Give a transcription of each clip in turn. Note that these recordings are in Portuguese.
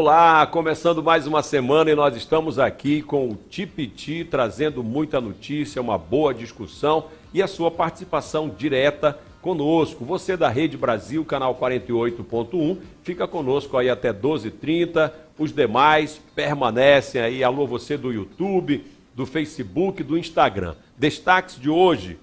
Olá, começando mais uma semana e nós estamos aqui com o Tipiti trazendo muita notícia, uma boa discussão e a sua participação direta conosco. Você da Rede Brasil, canal 48.1, fica conosco aí até 12h30. Os demais permanecem aí. Alô, você do YouTube, do Facebook, do Instagram. Destaques de hoje: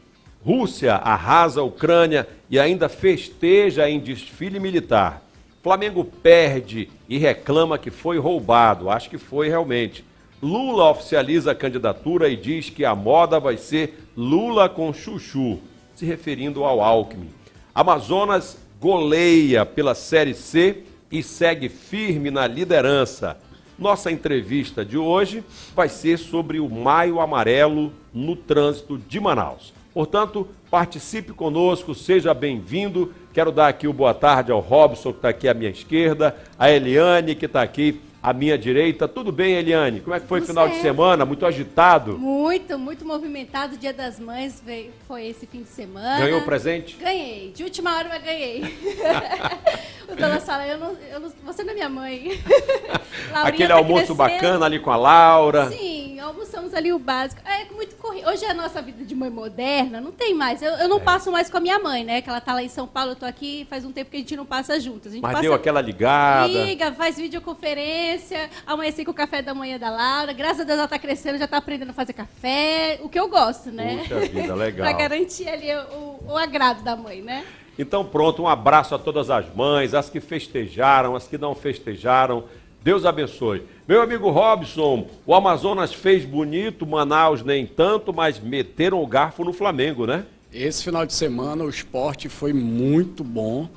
Rússia arrasa a Ucrânia e ainda festeja em desfile militar. Flamengo perde e reclama que foi roubado. Acho que foi realmente. Lula oficializa a candidatura e diz que a moda vai ser Lula com chuchu, se referindo ao Alckmin. Amazonas goleia pela Série C e segue firme na liderança. Nossa entrevista de hoje vai ser sobre o Maio Amarelo no trânsito de Manaus. Portanto, participe conosco, seja bem-vindo. Quero dar aqui o boa tarde ao Robson, que está aqui à minha esquerda, a Eliane, que está aqui à minha direita. Tudo bem, Eliane? Como é que foi o final certo. de semana? Muito agitado? Muito, muito movimentado. Dia das Mães foi esse fim de semana. Ganhou presente? Ganhei. De última hora, mas ganhei. o Dona Sara, eu não, eu não, você não é minha mãe. Aquele tá almoço crescendo. bacana ali com a Laura. Sim, almoçamos ali o básico. É muito corrido. Hoje é a nossa vida de mãe moderna, não tem mais. Eu, eu não é. passo mais com a minha mãe, né? Que ela tá lá em São Paulo, eu tô aqui, faz um tempo que a gente não passa juntas. mas passa, deu aquela ligada. Liga, faz videoconferência amanheci com o café da manhã da Laura. Graças a Deus ela está crescendo, já está aprendendo a fazer café, o que eu gosto, né? Puxa vida, legal. Para garantir ali o, o agrado da mãe, né? Então pronto, um abraço a todas as mães, as que festejaram, as que não festejaram. Deus abençoe. Meu amigo Robson, o Amazonas fez bonito, Manaus nem tanto, mas meteram o garfo no Flamengo, né? Esse final de semana o esporte foi muito bom.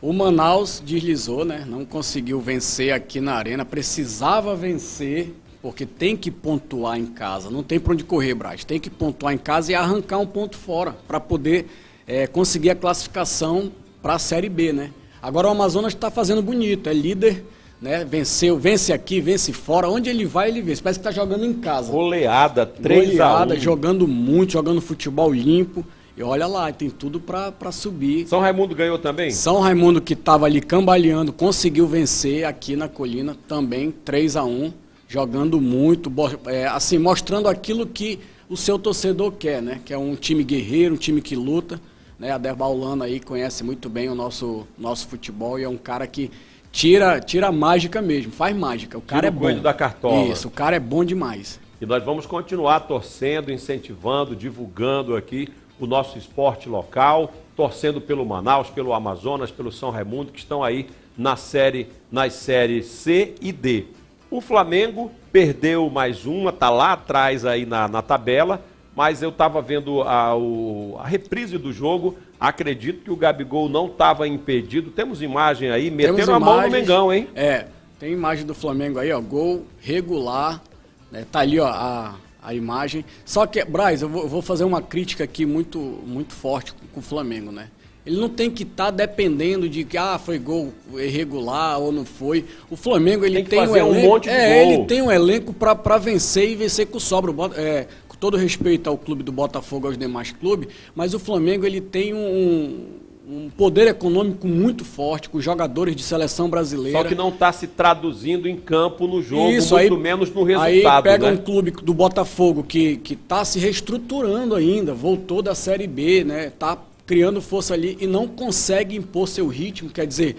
O Manaus deslizou, né? Não conseguiu vencer aqui na arena, precisava vencer, porque tem que pontuar em casa. Não tem para onde correr, Braz. Tem que pontuar em casa e arrancar um ponto fora para poder é, conseguir a classificação para a Série B, né? Agora o Amazonas está fazendo bonito, é líder, né? Venceu, vence aqui, vence fora. Onde ele vai, ele vence. Parece que está jogando em casa. Goleada, 3 Goleada, a 1. jogando muito, jogando futebol limpo. E olha lá, tem tudo para subir. São Raimundo ganhou também? São Raimundo, que estava ali cambaleando, conseguiu vencer aqui na colina também, 3 a 1 jogando muito, é, assim, mostrando aquilo que o seu torcedor quer, né? Que é um time guerreiro, um time que luta. Né? A Derbaulana aí conhece muito bem o nosso, nosso futebol e é um cara que tira, tira a mágica mesmo, faz mágica. O cara tira é bom. da cartola. Isso, o cara é bom demais. E nós vamos continuar torcendo, incentivando, divulgando aqui o nosso esporte local, torcendo pelo Manaus, pelo Amazonas, pelo São Raimundo, que estão aí na série, nas séries C e D. O Flamengo perdeu mais uma, está lá atrás aí na, na tabela, mas eu estava vendo a, o, a, reprise do jogo, acredito que o Gabigol não estava impedido. Temos imagem aí, metendo a mão no Mengão, hein? É, tem imagem do Flamengo aí, ó, gol regular, né, tá ali, ó, a, a imagem. Só que, Braz, eu vou, eu vou fazer uma crítica aqui muito, muito forte com, com o Flamengo, né? Ele não tem que estar tá dependendo de que ah, foi gol irregular ou não foi. O Flamengo ele tem, tem um, elenco, um monte de é, gol. ele tem um elenco para vencer e vencer com sobra. É, todo respeito ao clube do Botafogo aos demais clubes, mas o Flamengo ele tem um, um poder econômico muito forte, com jogadores de seleção brasileira. Só que não está se traduzindo em campo no jogo, Isso, muito aí, menos no resultado. Aí pega né? um clube do Botafogo que está se reestruturando ainda, voltou da Série B, né? Está criando força ali e não consegue impor seu ritmo, quer dizer,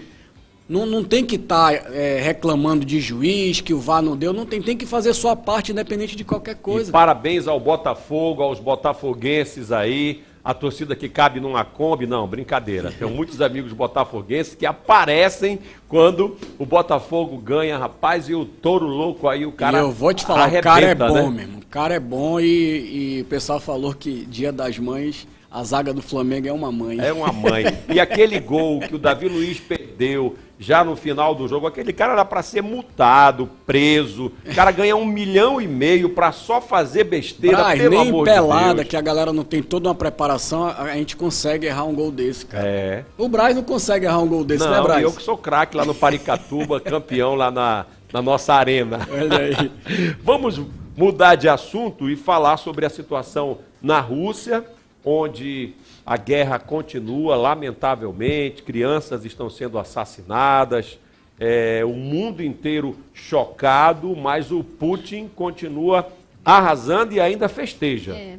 não, não tem que estar tá, é, reclamando de juiz, que o VAR não deu, não tem, tem que fazer sua parte independente de qualquer coisa. E parabéns ao Botafogo, aos botafoguenses aí, a torcida que cabe numa Kombi, não, brincadeira. Tenho muitos amigos botafoguenses que aparecem quando o Botafogo ganha, rapaz, e o touro louco aí, o cara. E eu vou te falar, arrebenta, o cara é bom né? mesmo. O cara é bom e, e o pessoal falou que dia das mães. A zaga do Flamengo é uma mãe. É uma mãe. E aquele gol que o Davi Luiz perdeu, já no final do jogo, aquele cara era para ser multado, preso. O cara ganha um milhão e meio para só fazer besteira, Braz, pelo nem amor pelada, de que a galera não tem toda uma preparação, a gente consegue errar um gol desse, cara. É. O Braz não consegue errar um gol desse, não, né, Braz? eu que sou craque lá no Paricatuba, campeão lá na, na nossa arena. Olha aí. Vamos mudar de assunto e falar sobre a situação na Rússia, onde a guerra continua, lamentavelmente, crianças estão sendo assassinadas, é, o mundo inteiro chocado, mas o Putin continua arrasando e ainda festeja. É.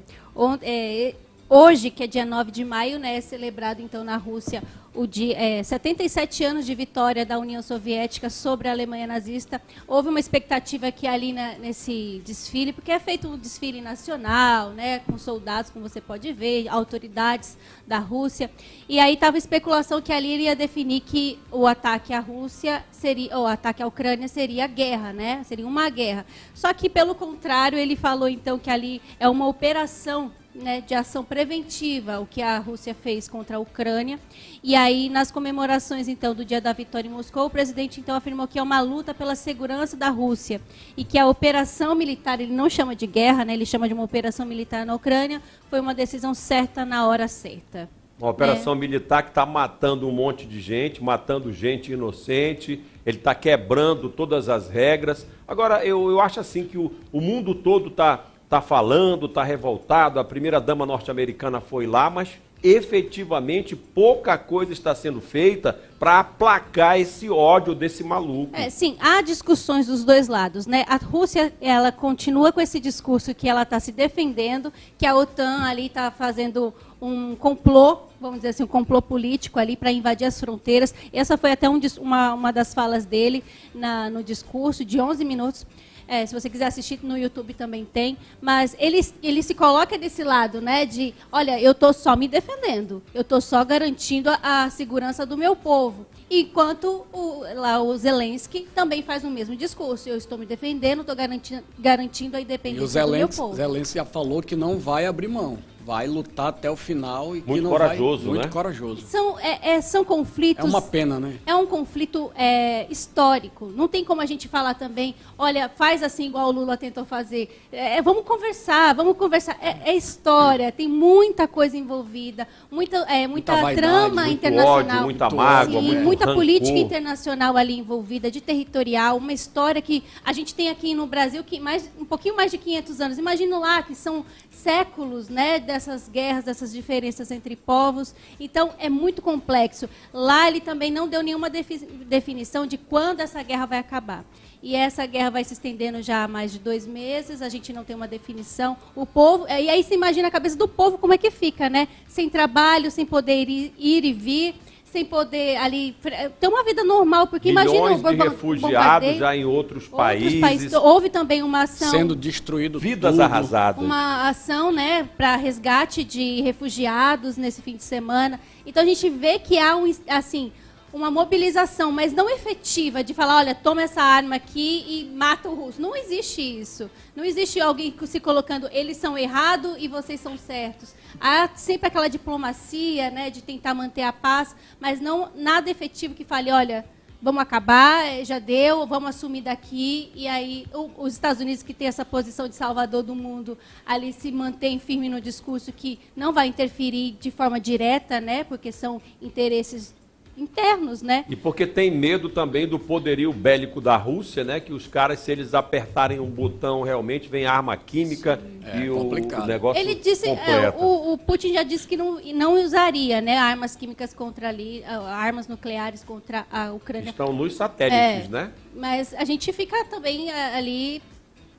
é, hoje, que é dia 9 de maio, né, é celebrado então na Rússia o dia, é, 77 anos de vitória da União Soviética sobre a Alemanha nazista. Houve uma expectativa que ali na, nesse desfile, porque é feito um desfile nacional, né, com soldados, como você pode ver, autoridades da Rússia. E aí estava especulação que ali iria definir que o ataque à Rússia seria, ou ataque à Ucrânia seria guerra, né? Seria uma guerra. Só que pelo contrário, ele falou então que ali é uma operação né, de ação preventiva, o que a Rússia fez contra a Ucrânia. E aí, nas comemorações então do Dia da Vitória em Moscou, o presidente então afirmou que é uma luta pela segurança da Rússia e que a operação militar, ele não chama de guerra, né, ele chama de uma operação militar na Ucrânia, foi uma decisão certa na hora certa. Uma operação é. militar que está matando um monte de gente, matando gente inocente, ele está quebrando todas as regras. Agora, eu, eu acho assim que o, o mundo todo está está falando, está revoltado. A primeira-dama norte-americana foi lá, mas efetivamente pouca coisa está sendo feita para aplacar esse ódio desse maluco. É, sim, há discussões dos dois lados, né? A Rússia, ela continua com esse discurso que ela está se defendendo, que a OTAN ali está fazendo um complô, vamos dizer assim, um complô político ali para invadir as fronteiras. Essa foi até um, uma, uma das falas dele na, no discurso de 11 minutos. É, se você quiser assistir no YouTube também tem. Mas ele, ele se coloca desse lado, né? De, olha, eu estou só me defendendo. Eu estou só garantindo a, a, segurança do meu povo. Enquanto o, lá o Zelensky também faz o mesmo discurso. Eu estou me defendendo, estou garantindo, garantindo a independência e o Zelensky, do meu povo. Zelensky já falou que não vai abrir mão vai lutar até o final e muito que não corajoso, vai, muito né? corajoso. São, é, é, são conflitos. É uma pena, né? É um conflito é, histórico. Não tem como a gente falar também, olha, faz assim igual o Lula tentou fazer. É, é vamos conversar, vamos conversar. É, é, história, tem muita coisa envolvida, muita, é, muita, muita trama muito internacional, ódio, muita mágoa, sim, muito muita rancor. política internacional ali envolvida, de territorial, uma história que a gente tem aqui no Brasil que mais um pouquinho mais de 500 anos. Imagina lá que são séculos, né, dessas guerras essas diferenças entre povos. Então, é muito complexo. Lá ele também não deu nenhuma definição de quando essa guerra vai acabar. E essa guerra vai se estendendo já há mais de dois meses, a gente não tem uma definição. O povo, e aí se imagina a cabeça do povo como é que fica, né? Sem trabalho, sem poder ir, ir e vir sem poder ali ter uma vida normal, porque Milhões imagina de refugiados já em outros, outros países. países. Houve também uma ação sendo destruído vidas tudo. arrasadas. Uma ação, né, para resgate de refugiados nesse fim de semana. Então a gente vê que há um assim, uma mobilização, mas não efetiva, de falar, olha, toma essa arma aqui e mata o russo. Não existe isso. Não existe alguém se colocando, eles são errados e vocês são certos. Há sempre aquela diplomacia, né, de tentar manter a paz, mas não nada efetivo que fale, olha, vamos acabar, eh, já deu, vamos assumir daqui. E aí os Estados Unidos, que tem essa posição de salvador do mundo, ali se mantém firme no discurso que não vai interferir de forma direta, né, porque são interesses internos, né? E porque tem medo também do poderio bélico da Rússia, né? Que os caras, se eles apertarem um botão, realmente vem arma química Sim. e é, o, o, negócio Ele disse, é, o, o, Putin já disse que não, não usaria, né? Armas químicas contra ali, armas nucleares contra a Ucrânia. Estão nos satélites, é, né? Mas a gente fica também é, ali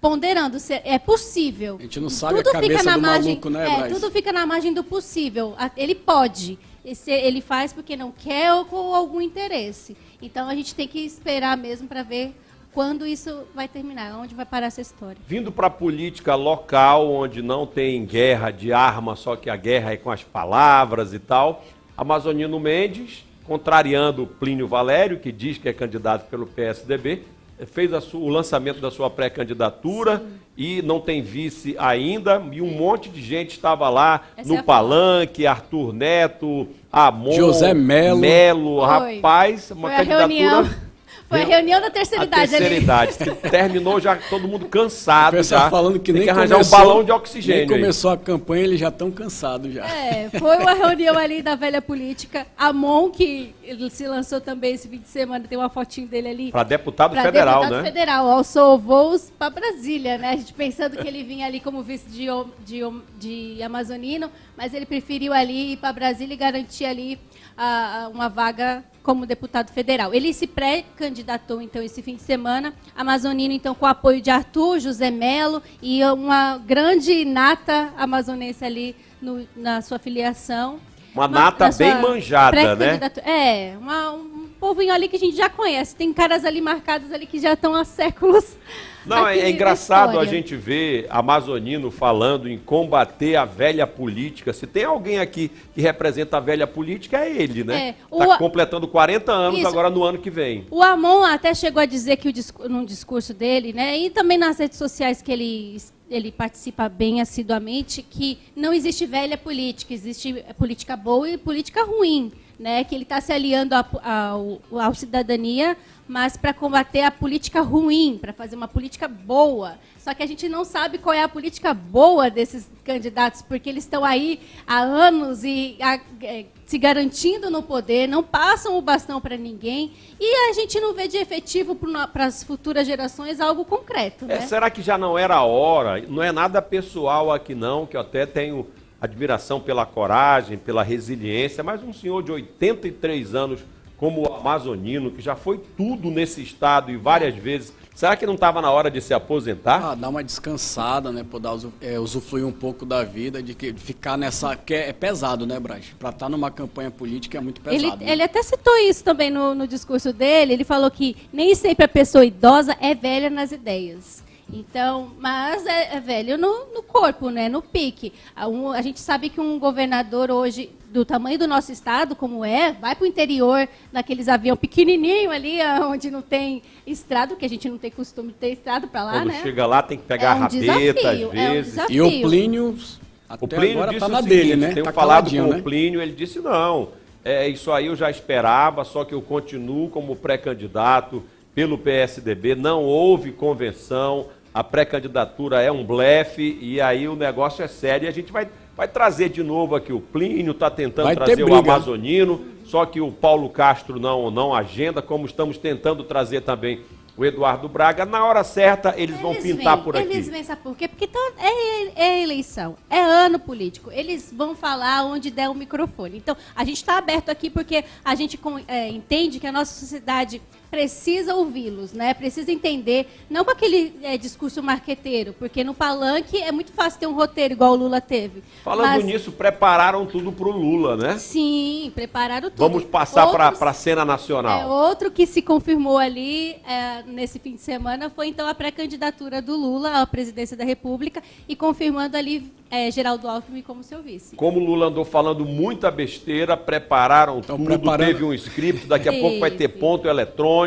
ponderando se é possível. A gente não sabe tudo a cabeça fica na do margem, maluco, né, é, Tudo fica na margem do possível. Ele pode ele faz porque não quer ou com algum interesse. Então a gente tem que esperar mesmo para ver quando isso vai terminar, onde vai parar essa história. Vindo para a política local, onde não tem guerra de arma, só que a guerra é com as palavras e tal, Amazonino Mendes, contrariando Plínio Valério, que diz que é candidato pelo PSDB, fez sua, o lançamento da sua pré-candidatura e não tem vice ainda, e um monte de gente estava lá Essa no é palanque, Arthur Neto, Amon, José Melo, Melo rapaz, uma Foi candidatura foi a reunião da terceira idade. terceira ali. idade. Terminou já todo mundo cansado. O pessoal já. falando que Tem nem que arranjar começou, um balão de oxigênio. Nem começou aí. a campanha, eles já estão cansados já. É, foi uma reunião ali da velha política. Amon, que se lançou também esse fim de semana, tem uma fotinho dele ali. Para deputado pra federal, deputado né? federal. Alçou voos para Brasília, né? A gente pensando que ele vinha ali como vice de, de, de Amazonino, mas ele preferiu ali ir para Brasília e garantir ali a, a uma vaga como deputado federal. Ele se pré-candidatou, então, esse fim de semana, amazonino, então, com o apoio de Arthur, José Melo e uma grande nata amazonense ali no, na sua filiação. Uma nata bem manjada, né? É, uma, um povinho ali que a gente já conhece. Tem caras ali marcados ali que já estão há séculos não, é, é engraçado a gente ver Amazonino falando em combater a velha política. Se tem alguém aqui que representa a velha política, é ele, né? Está é, tá completando 40 anos Isso. agora no ano que vem. O Amon até chegou a dizer que o, num discurso dele, né? E também nas redes sociais que ele ele participa bem assiduamente que não existe velha política, existe política boa e política ruim, né? Que ele está se aliando à cidadania mas para combater a política ruim, para fazer uma política boa. Só que a gente não sabe qual é a política boa desses candidatos, porque eles estão aí há anos e a, é, se garantindo no poder, não passam o bastão para ninguém, e a gente não vê de efetivo para as futuras gerações algo concreto. É, né? será que já não era a hora? Não é nada pessoal aqui não, que eu até tenho admiração pela coragem, pela resiliência, mas um senhor de 83 anos como o amazonino, que já foi tudo nesse estado e várias vezes. Será que não estava na hora de se aposentar? Ah, dar uma descansada, né? Poder é, usufruir um pouco da vida, de, que, de ficar nessa. que é, é pesado, né, Braz? Para estar tá numa campanha política é muito pesado. Ele, né? ele até citou isso também no, no discurso dele. Ele falou que nem sempre a pessoa idosa é velha nas ideias. Então, mas é, é velho no, no, corpo, né? no pique. A, um, a, gente sabe que um governador hoje, do tamanho do nosso estado, como é, vai para o interior, naqueles aviões pequenininho ali, onde não tem estrada, que a gente não tem costume de ter estrada para lá, Quando né? chega lá tem que pegar é um a rabeta, desafio, às vezes. É um e o Plínio, até o Plínio agora está na seguinte, dele, né? Tenho tá falado com né? o Plínio, ele disse, não, é, isso aí eu já esperava, só que eu continuo como pré-candidato pelo PSDB, não houve convenção, a pré-candidatura é um blefe e aí o negócio é sério. E a gente vai, vai trazer de novo aqui o Plínio, está tentando vai trazer o Amazonino, só que o Paulo Castro não, não agenda, como estamos tentando trazer também o Eduardo Braga. Na hora certa, eles, eles vão pintar vêm, por aqui. Eles vêm, sabe por quê? Porque tá, é, é eleição, é ano político. Eles vão falar onde der o microfone. Então, a gente está aberto aqui porque a gente é, entende que a nossa sociedade precisa ouvi-los, né? Precisa entender, não com aquele é, discurso marqueteiro, porque no palanque é muito fácil ter um roteiro igual o Lula teve. Falando mas... nisso, prepararam tudo para o Lula, né? Sim, prepararam tudo. Vamos passar para a cena nacional. É, outro que se confirmou ali é, nesse fim de semana foi então a pré-candidatura do Lula à presidência da República e confirmando ali é, Geraldo Alckmin como seu vice. Como o Lula andou falando muita besteira, prepararam Estão tudo, preparando... teve um script, daqui a pouco vai ter ponto eletrônico,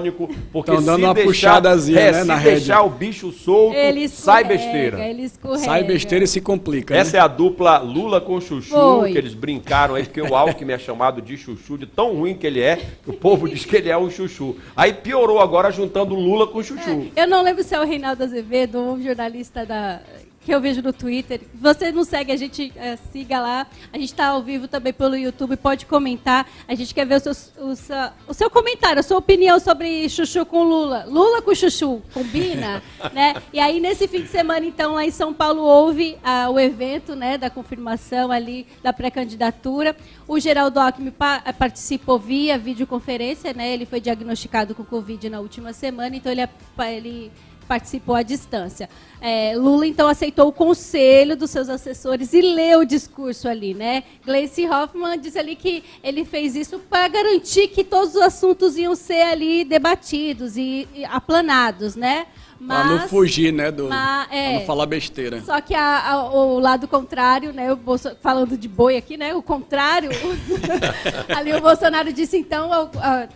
porque Estão dando se uma deixar, puxadazinha, é, né, se na deixar rede. o bicho solto, sai besteira. Sai besteira e se complica. Essa né? é a dupla Lula com Chuchu, Foi. que eles brincaram aí, porque o Alckmin é chamado de Chuchu, de tão ruim que ele é, que o povo diz que ele é um Chuchu. Aí piorou agora juntando Lula com Chuchu. É, eu não lembro se é o Reinaldo Azevedo, um jornalista da que eu vejo no Twitter. Você não segue, a gente é, siga lá. A gente está ao vivo também pelo YouTube, pode comentar. A gente quer ver o seu, o seu, o seu comentário, a sua opinião sobre Chuchu com Lula. Lula com Chuchu, combina? né? E aí, nesse fim de semana, então, lá em São Paulo, houve ah, o evento né, da confirmação ali da pré-candidatura. O Geraldo Alckmin pa participou via videoconferência, né? Ele foi diagnosticado com Covid na última semana, então ele, é, ele participou à distância. É, Lula, então, aceitou o conselho dos seus assessores e leu o discurso ali, né? Gleice Hoffmann diz ali que ele fez isso para garantir que todos os assuntos iam ser ali debatidos e, e aplanados, né? Mas, pra não fugir, né? Do, mas, é, não falar besteira. Só que a, a, o lado contrário, né? O Bolso, falando de boi aqui, né? O contrário. ali o Bolsonaro disse, então,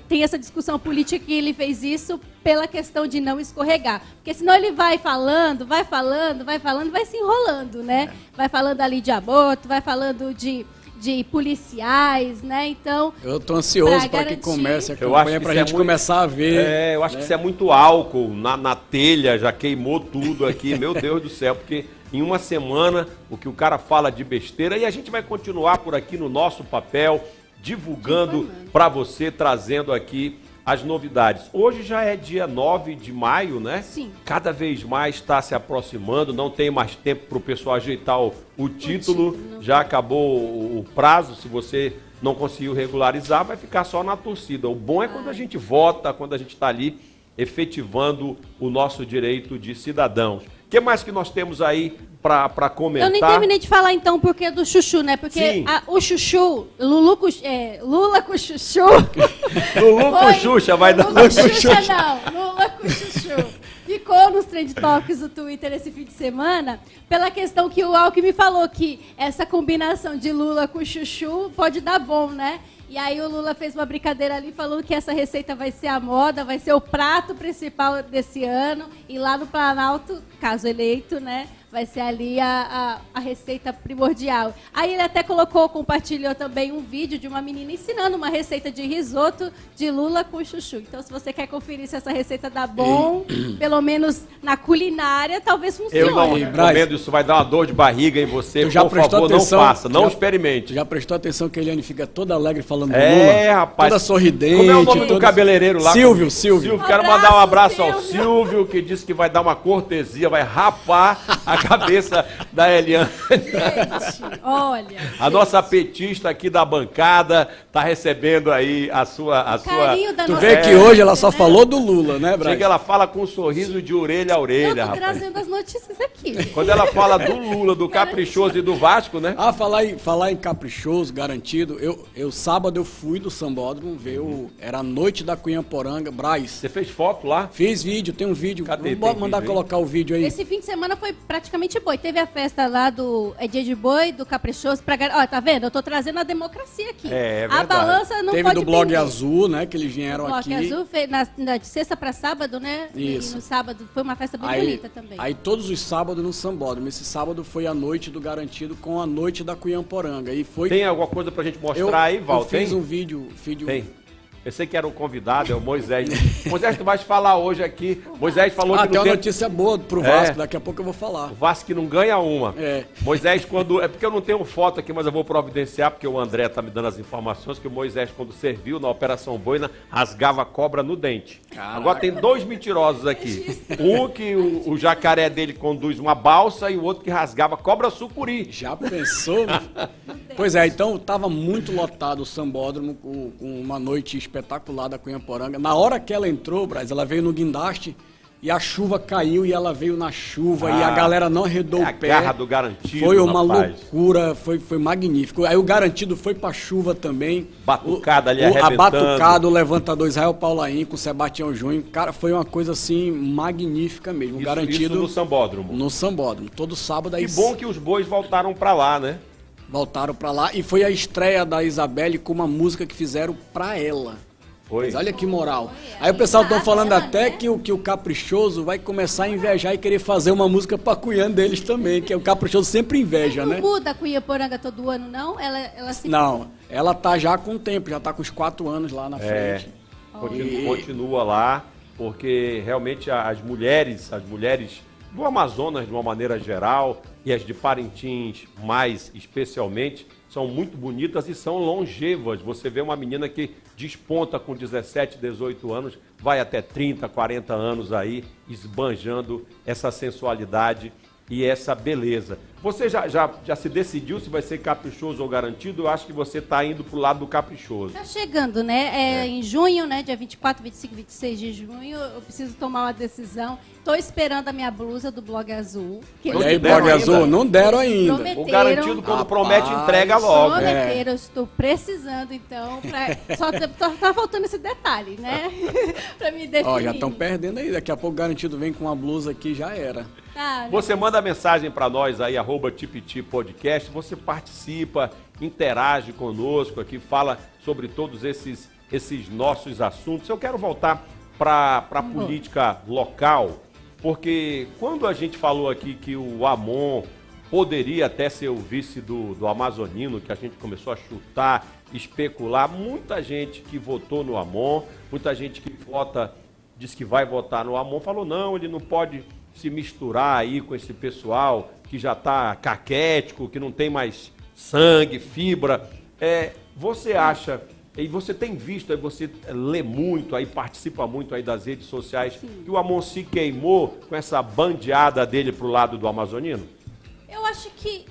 tem essa discussão política que ele fez isso pela questão de não escorregar. Porque senão ele vai falando, vai falando, vai falando, vai se enrolando, né? É. Vai falando ali de aborto, vai falando de de policiais, né? Então. Eu estou ansioso para que comece a campanha para a gente é muito, começar a ver. É, eu acho né? que isso é muito álcool na, na telha, já queimou tudo aqui, meu Deus do céu, porque em uma semana o que o cara fala de besteira e a gente vai continuar por aqui no nosso papel, divulgando para você, trazendo aqui as novidades. Hoje já é dia 9 de maio, né? Sim. Cada vez mais está se aproximando, não tem mais tempo para o pessoal ajeitar o, o título. O título já acabou o prazo, se você não conseguiu regularizar, vai ficar só na torcida. O bom é quando a gente vota, quando a gente está ali efetivando o nosso direito de cidadãos. O que mais que nós temos aí para comentar? Eu nem terminei de falar então porque do chuchu, né? Porque a, o chuchu, Lulu com, é, Lula com chuchu. Lulu com Xuxa vai dar. Lula com Xuxa não, Lula com chuchu. Ficou nos trend topics do Twitter esse fim de semana pela questão que o Alckmin falou que essa combinação de Lula com chuchu pode dar bom, né? E aí o Lula fez uma brincadeira ali falando que essa receita vai ser a moda, vai ser o prato principal desse ano. E lá no Planalto, caso eleito, né? Vai ser ali a, a, a, receita primordial. Aí ele até colocou, compartilhou também um vídeo de uma menina ensinando uma receita de risoto de lula com chuchu. Então, se você quer conferir se essa receita dá bom, pelo menos na culinária, talvez funcione. Eu não recomendo, isso vai dar uma dor de barriga em você. Eu já Por favor, atenção, não faça, não já, experimente. Já prestou atenção que a Eliane fica toda alegre falando é, Lula? É, rapaz. Toda sorridente. Como é o nome toda... do cabeleireiro lá? Silvio, Silvio. Silvio, quero mandar um abraço Silvio. ao Silvio, que disse que vai dar uma cortesia, vai rapar a cabeça da Eliane. Gente, olha. A nossa petista aqui da bancada está recebendo aí a sua. A sua... tu vê que hoje ela só falou do Lula, né, Braga? Chega, ela fala com um sorriso de orelha a orelha, Eu tô rapaz. trazendo as notícias aqui. Quando ela fala do Lula, do Caprichoso e do Vasco, né? Ah, falar em, falar em Caprichoso, garantido. Eu, eu sábado eu fui do Sambódromo ver o. Era a noite da Cunhamporanga, Braz. Você fez foto lá? Fiz vídeo, tem um vídeo. Cadê? Vou mandar vídeo, colocar o vídeo aí. Esse fim de semana foi praticamente boi. Teve a festa lá do é dia de boi, do Caprichoso. Pra, ó, tá vendo? Eu tô trazendo a democracia aqui. É, é a balança não Teve pode do blog azul, né? Que eles vieram o aqui. Blog azul fez na, na, de sexta pra sábado, né? Isso. E no sábado foi uma festa bem aí, bonita também. Aí todos os sábados no Sambódromo. Esse sábado foi a noite do garantido com a noite da Cunhamporanga. E foi... Tem alguma coisa pra gente mostrar eu, aí, Val? Eu fiz Tem? um vídeo. vídeo Tem. Pensei que era o convidado, é o Moisés. Moisés, tu vais falar hoje aqui. Moisés falou ah, que. tem uma notícia boa pro Vasco, é. daqui a pouco eu vou falar. O Vasco que não ganha uma. É. Moisés, quando. É porque eu não tenho foto aqui, mas eu vou providenciar, porque o André tá me dando as informações que o Moisés, quando serviu na Operação Boina, rasgava cobra no dente. Caraca. Agora tem dois mentirosos aqui. Um que o, o, jacaré dele conduz uma balsa e o outro que rasgava cobra sucuri. Já pensou? pois é, então tava muito lotado o sambódromo com, uma noite espetacular da Cunhaporanga. Na hora que ela entrou, Braz, ela veio no guindaste e a chuva caiu e ela veio na chuva ah, e a galera não arredou é o pé. A garra do garantido. Foi uma rapaz. loucura, foi, foi magnífico. Aí o garantido foi pra chuva também. Batucada ali o, A batucada, o levantador Israel Paulaim com o Sebastião Júnior. Cara, foi uma coisa assim magnífica mesmo. Isso, garantido. Isso no Sambódromo. No Sambódromo. Todo sábado aí. Que bom que os bois voltaram pra lá, né? Voltaram pra lá e foi a estreia da Isabelle com uma música que fizeram pra ela. Foi. Mas olha que moral. Aí o pessoal estão falando até que o, que o Caprichoso vai começar a invejar e querer fazer uma música pra cunhã deles também, que o Caprichoso sempre inveja, não né? Não muda a Cunha Poranga todo ano, não? Ela, ela sempre... Não, ela tá já com o tempo, já tá com os quatro anos lá na é, frente. Continua, e... continua lá, porque realmente as mulheres, as mulheres do Amazonas de uma maneira geral e as de Parintins mais especialmente, são muito bonitas e são longevas. Você vê uma menina que desponta com 17, 18 anos, vai até 30, 40 anos aí, esbanjando essa sensualidade e essa beleza. Você já, já, já se decidiu se vai ser caprichoso ou garantido? Eu acho que você está indo para o lado do caprichoso. Está chegando, né? É, é, Em junho, né? Dia 24, 25, 26 de junho, eu preciso tomar uma decisão. Estou esperando a minha blusa do Blog Azul. Que e aí, Blog Azul? Não deram ainda. O garantido, quando promete, entrega logo. Prometeram, é. eu estou precisando, então. Pra... Só tá, tá, faltando esse detalhe, né? para me definir. Ó, já estão perdendo aí. Daqui a pouco o garantido vem com uma blusa aqui, já era. Ah, você manda mensagem para nós aí, arroba Tipiti Podcast, você participa, interage conosco aqui, fala sobre todos esses, esses nossos assuntos. Eu quero voltar para a uhum. política local, porque quando a gente falou aqui que o Amon poderia até ser o vice do, do Amazonino, que a gente começou a chutar, especular, muita gente que votou no Amon, muita gente que vota, diz que vai votar no Amon, falou não, ele não pode se misturar aí com esse pessoal que já está caquético, que não tem mais sangue, fibra. É, você acha, e você tem visto, aí você lê muito, aí participa muito aí das redes sociais, Sim. que o Amon se queimou com essa bandeada dele pro lado do Amazonino? Eu acho que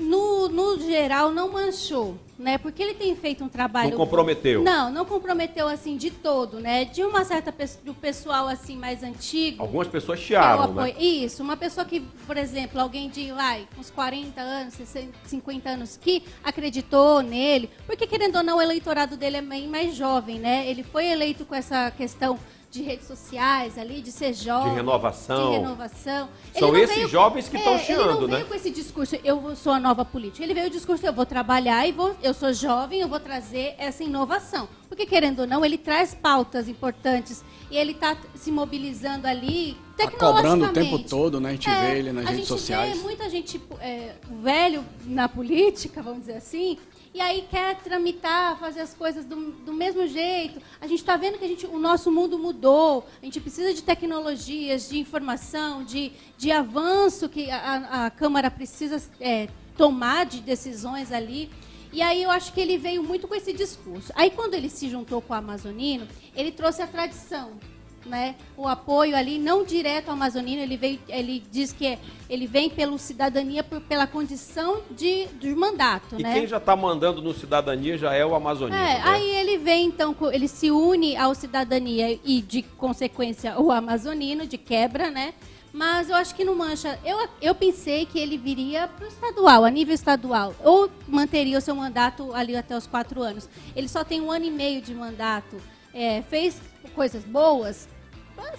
no no, geral, não manchou, né? Porque ele tem feito um trabalho. Não comprometeu. Não, não comprometeu assim de todo, né? De uma certa do pessoal assim mais antigo. Algumas pessoas chiaram, né? Isso, uma pessoa que, por exemplo, alguém de lá, uns 40 anos, 60, 50 anos, que acreditou nele, porque querendo ou não, o eleitorado dele é bem mais jovem, né? Ele foi eleito com essa questão de redes sociais ali, de ser jovem. De renovação. De renovação. São esses veio, jovens que estão é, chiando, né? Ele não veio né? com esse discurso, eu sou a nova política. Ele veio o discurso, eu vou trabalhar e vou, eu sou jovem, eu vou trazer essa inovação. Porque, querendo ou não, ele traz pautas importantes e ele está se mobilizando ali tá cobrando o tempo todo, né? A gente é, vê ele nas redes sociais. A gente vê muita gente é, velho na política, vamos dizer assim, e aí quer tramitar, fazer as coisas do, do mesmo jeito. A gente está vendo que a gente, o nosso mundo mudou, a gente precisa de tecnologias, de informação, de, de avanço que a, a Câmara precisa é, tomar de decisões ali. E aí eu acho que ele veio muito com esse discurso. Aí quando ele se juntou com o Amazonino, ele trouxe a tradição né, o apoio ali, não direto ao amazonino, ele, veio, ele diz que ele vem pela cidadania, por, pela condição de, de mandato. E né? quem já está mandando no cidadania já é o amazonino. É, né? Aí ele vem, então, ele se une ao cidadania e, de consequência, o amazonino, de quebra, né? Mas eu acho que não mancha. Eu, eu pensei que ele viria para o estadual, a nível estadual. Ou manteria o seu mandato ali até os quatro anos. Ele só tem um ano e meio de mandato. É, fez coisas boas?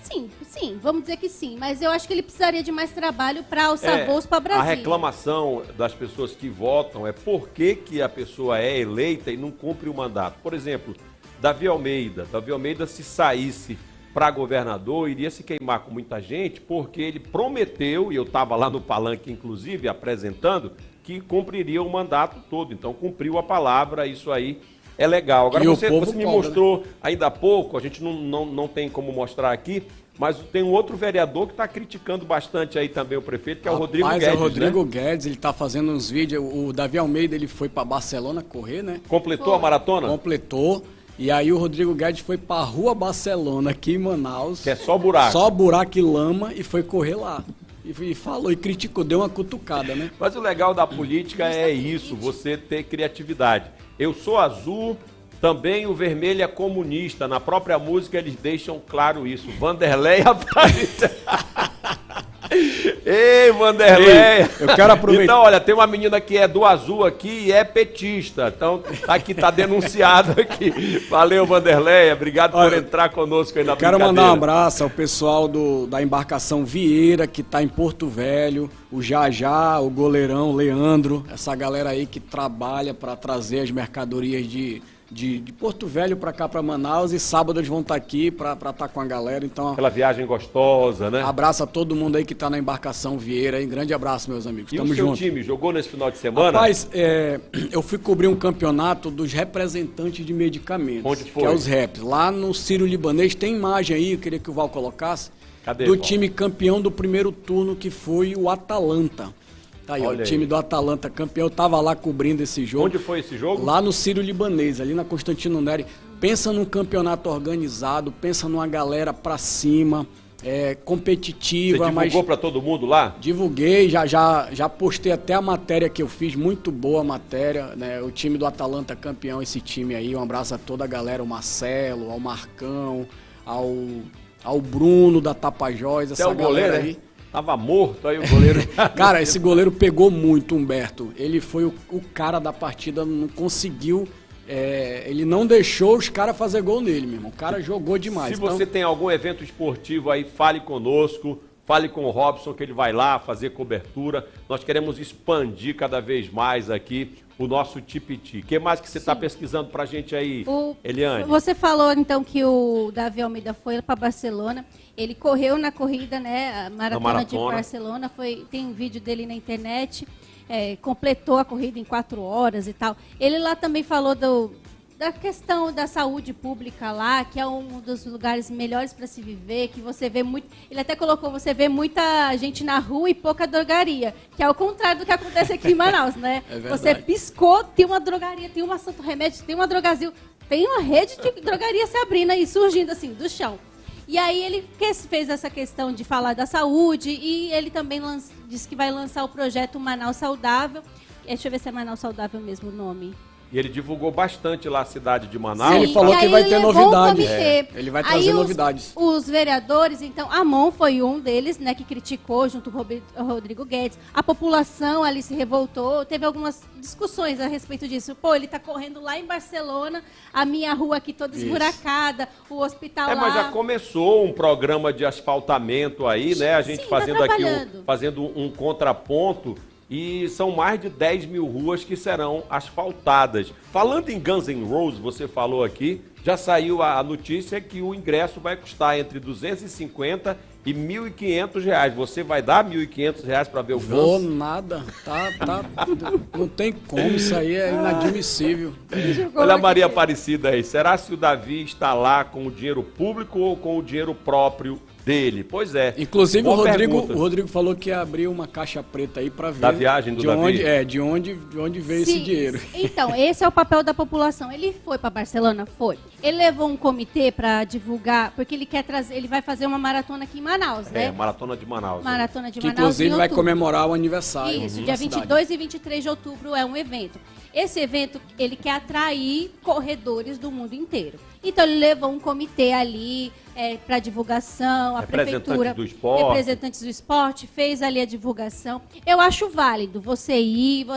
Sim, sim, vamos dizer que sim. Mas eu acho que ele precisaria de mais trabalho para alçar é, voos para Brasília. A reclamação das pessoas que votam é por que, que a pessoa é eleita e não cumpre o mandato. Por exemplo, Davi Almeida. Davi Almeida, se saísse para governador, iria se queimar com muita gente, porque ele prometeu, e eu estava lá no palanque, inclusive, apresentando, que cumpriria o mandato todo. Então, cumpriu a palavra, isso aí é legal. Agora, você, você, me cobra, mostrou né? ainda há pouco, a gente não, não, não tem como mostrar aqui, mas tem um outro vereador que está criticando bastante aí também o prefeito, que é o Rodrigo Guedes. Mas é o Rodrigo né? Guedes, ele está fazendo uns vídeos. O Davi Almeida ele foi para Barcelona correr, né? Completou foi. a maratona? Completou. E aí o Rodrigo Guedes foi para a Rua Barcelona, aqui em Manaus. Que é só buraco. Só buraco e lama e foi correr lá. E, falou e criticou, deu uma cutucada, né? Mas o legal da política é isso, você ter criatividade. Eu sou azul, também o vermelho é comunista. Na própria música eles deixam claro isso. Vanderlei aparece. Ei, Vanderlei! eu quero aproveitar. Então, olha, tem uma menina que é do azul aqui e é petista. Então, tá aqui tá denunciado aqui. Valeu, Vanderlei. Obrigado olha, por entrar conosco aí na Quero mandar um abraço ao pessoal do, da embarcação Vieira, que está em Porto Velho, o Jajá, o goleirão Leandro, essa galera aí que trabalha para trazer as mercadorias de de, de Porto Velho para cá, para Manaus, e sábado eles vão estar tá aqui para estar tá com a galera. Então, Aquela viagem gostosa, né? Abraço a todo mundo aí que está na embarcação Vieira. Hein? Grande abraço, meus amigos. E Tamo o seu junto. time jogou nesse final de semana? Rapaz, é, eu fui cobrir um campeonato dos representantes de medicamentos. Onde foi? Que é os REPs. Lá no Ciro Libanês, tem imagem aí, eu queria que o Val colocasse. Cadê, do Val? time campeão do primeiro turno, que foi o Atalanta. Tá aí, o time do Atalanta campeão. Eu tava lá cobrindo esse jogo. Onde foi esse jogo? Lá no Círio Libanês, ali na Constantino Neri. Pensa num campeonato organizado, pensa numa galera pra cima, é, competitiva. Você divulgou mas... para todo mundo lá? Divulguei, já, já, já postei até a matéria que eu fiz, muito boa a matéria. Né? O time do Atalanta campeão, esse time aí. Um abraço a toda a galera, o Marcelo, ao Marcão, ao, ao Bruno da Tapajós, essa é o goleiro, aí. Tava morto aí o goleiro. cara, esse goleiro pegou muito, Humberto. Ele foi o, o cara da partida, não conseguiu. É, ele não deixou os caras fazer gol nele, meu irmão. O cara jogou demais. Se então... você tem algum evento esportivo aí, fale conosco. Fale com o Robson que ele vai lá fazer cobertura. Nós queremos expandir cada vez mais aqui o nosso Tipiti. O que mais que você está pesquisando para a gente aí, o, Eliane? Você falou então que o Davi Almeida foi para Barcelona. Ele correu na corrida, né? A maratona, maratona. de Barcelona. Foi, tem um vídeo dele na internet. É, completou a corrida em quatro horas e tal. Ele lá também falou do, da questão da saúde pública lá, que é um dos lugares melhores para se viver, que você vê muito. Ele até colocou, você vê muita gente na rua e pouca drogaria, que é o contrário do que acontece aqui em Manaus, né? É você piscou, tem uma drogaria, tem uma Santo Remédio, tem uma Drogazil, tem uma rede de drogaria se abrindo aí, surgindo assim, do chão. E aí ele fez essa questão de falar da saúde e ele também disse que vai lançar o projeto Manaus Saudável, É, deixa eu ver se é Manaus Saudável mesmo o nome. E ele divulgou bastante lá a cidade de Manaus. Sim, ele falou e que aí vai ter novidades. comitê. Ele vai Aí trazer os- novidades. Os vereadores, então, Amon foi um deles, né, que criticou junto com o Rodrigo Guedes. A população ali se revoltou, teve algumas discussões a respeito disso. Pô, ele tá correndo lá em Barcelona, a minha rua aqui toda Isso. esburacada, o hospital É, lá. mas já começou um programa de asfaltamento aí, né? A gente Sim, tá fazendo aqui trabalhando. um, fazendo um contraponto. E são mais de 10 mil ruas que serão asfaltadas. Falando em Guns N' Roses, você falou aqui, já saiu a notícia que o ingresso vai custar entre 250 e 1.500 reais. Você vai dar 1.500 reais para ver o Vou Guns? nada. Tá, tá. Não tem como, isso aí é inadmissível. Olha a. Maria Aparecida aí. Será se o Davi está lá com o dinheiro público ou com o dinheiro próprio dele? Pois é. Inclusive o Rodrigo, o Rodrigo falou que ia abrir uma caixa preta aí para ver Da viagem do de Davi? onde é, de onde, de onde veio esse Sim, dinheiro. Então, esse é o papel da população. Ele foi para Barcelona? Foi. Ele levou um comitê para divulgar, porque ele quer trazer, ele vai fazer uma maratona aqui em Manaus, É, né? Maratona de Manaus. Maratona de Que Manaus. inclusive em vai comemorar o aniversário. Isso, dia cidade. 22 e 23 de outubro é um evento. Esse evento, ele quer atrair corredores do mundo inteiro. Então, ele levou um comitê ali para divulgação, a Representantes prefeitura, do esporte. representantes do esporte, fez ali a divulgação. Eu acho válido você ir,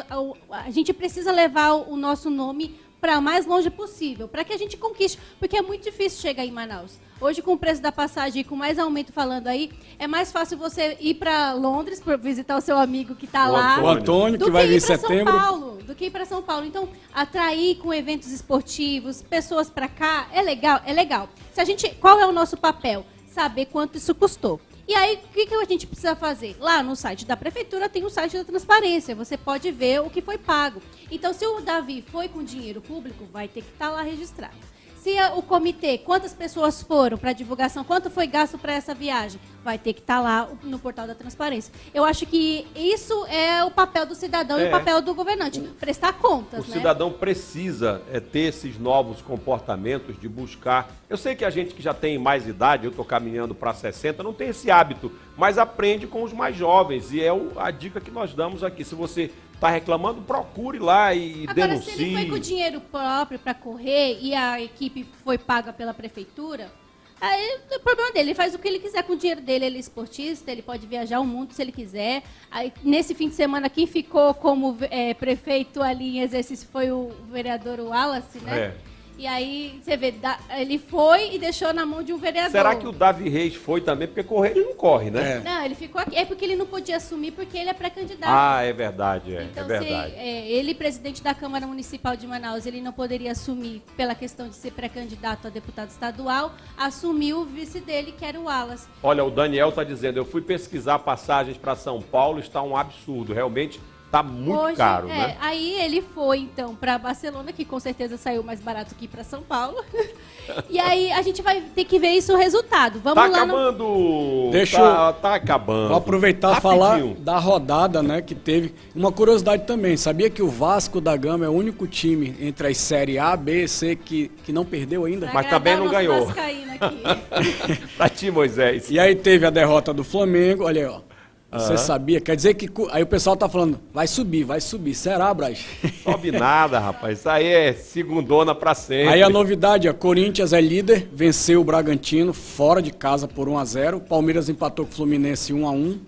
a gente precisa levar o nosso nome para o mais longe possível, para que a gente conquiste, porque é muito difícil chegar em Manaus. Hoje, com o preço da passagem e com mais aumento falando aí, é mais fácil você ir para Londres para visitar o seu amigo que está lá. O Antônio, que vai ir vir em setembro. São Paulo, do que ir para São Paulo. Então, atrair com eventos esportivos, pessoas para cá, é legal, é legal. Se a gente, qual é o nosso papel? Saber quanto isso custou. E aí, o que, que a gente precisa fazer? Lá no site da prefeitura tem o site da transparência. Você pode ver o que foi pago. Então, se o Davi foi com dinheiro público, vai ter que estar lá registrado. Se a- o comitê, quantas pessoas foram para divulgação, quanto foi gasto para essa viagem, vai ter que estar lá no portal da transparência. Eu acho que isso é o papel do cidadão e É. o papel do governante, prestar contas, O né? cidadão precisa é, ter esses novos comportamentos de buscar. Eu sei que a gente que já tem mais idade, eu estou caminhando para 60, não tem esse hábito, mas aprende com os mais jovens. E é o- a dica que nós damos aqui. Se você está reclamando, procure lá e Agora, se ele foi denuncie. com dinheiro próprio para correr e a equipe foi paga pela prefeitura, aí é o problema dele. Ele faz o que ele quiser com o dinheiro dele. Ele é esportista, ele pode viajar o mundo se ele quiser. Aí, nesse fim de semana, quem ficou como é, prefeito ali em exercício foi o vereador Wallace, né? É. E aí, você vê, ele foi e deixou na mão de um vereador. Será que o Davi Reis foi também? Porque correr ele não corre, né? É. Não, ele ficou aqui. É porque ele não podia assumir porque ele é pré-candidato. Ah, é verdade, é, Então, é verdade. se é, ele, presidente da Câmara Municipal de Manaus, ele não poderia assumir, pela questão de ser pré-candidato a deputado estadual, assumiu o vice dele, que era o Wallace. Olha, o Daniel está dizendo, eu fui pesquisar passagens para São Paulo, está um absurdo, realmente está muito Hoje, caro, é, né? Aí ele foi, então, para Barcelona, que com certeza saiu mais barato que para São Paulo. e aí a gente vai ter que ver isso o resultado. Vamos Tá lá no... acabando! Deixa tá, tá acabando. Vou aproveitar e falar Rapidinho. da rodada, né, que teve. Uma curiosidade também, sabia que o Vasco da Gama é o único time entre as séries A, B e C que, que não perdeu ainda? pra Mas também não ganhou. aqui. Pra ti, Moisés. E aí teve a derrota do Flamengo, olha aí, ó. Você sabia? Quer dizer que. Aí o pessoal tá falando, vai subir, vai subir. Será, Braz? Sobe nada, rapaz. Isso aí é segundona pra sempre. Aí a novidade, a Corinthians é líder, venceu o Bragantino fora de casa por 1 a 0. Palmeiras empatou com o Fluminense 1 a 1.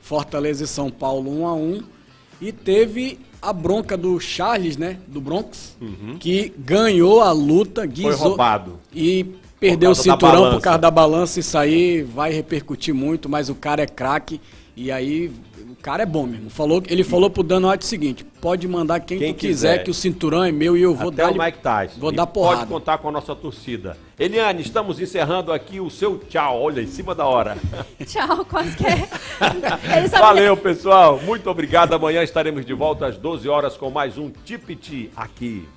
Fortaleza e São Paulo 1 a 1. E teve a bronca do Charles, né, do Bronx, que ganhou a luta, Foi roubado. e perdeu o cinturão por causa da balança. Isso aí vai repercutir muito, mas o cara é craque e aí o cara é bom mesmo. Falou, ele falou pro Dan White o seguinte: pode mandar quem, Quem tu quiser, quiser. que o cinturão é meu e eu vou Até dar o Mike Tyson. Vou E dar porrada. Pode contar com a nossa torcida. Eliane, estamos encerrando aqui o seu tchau. Olha, em cima da hora. Tchau, quase que é. Valeu, pessoal. Muito obrigado. Amanhã estaremos de volta às 12 horas com mais um Tipiti aqui.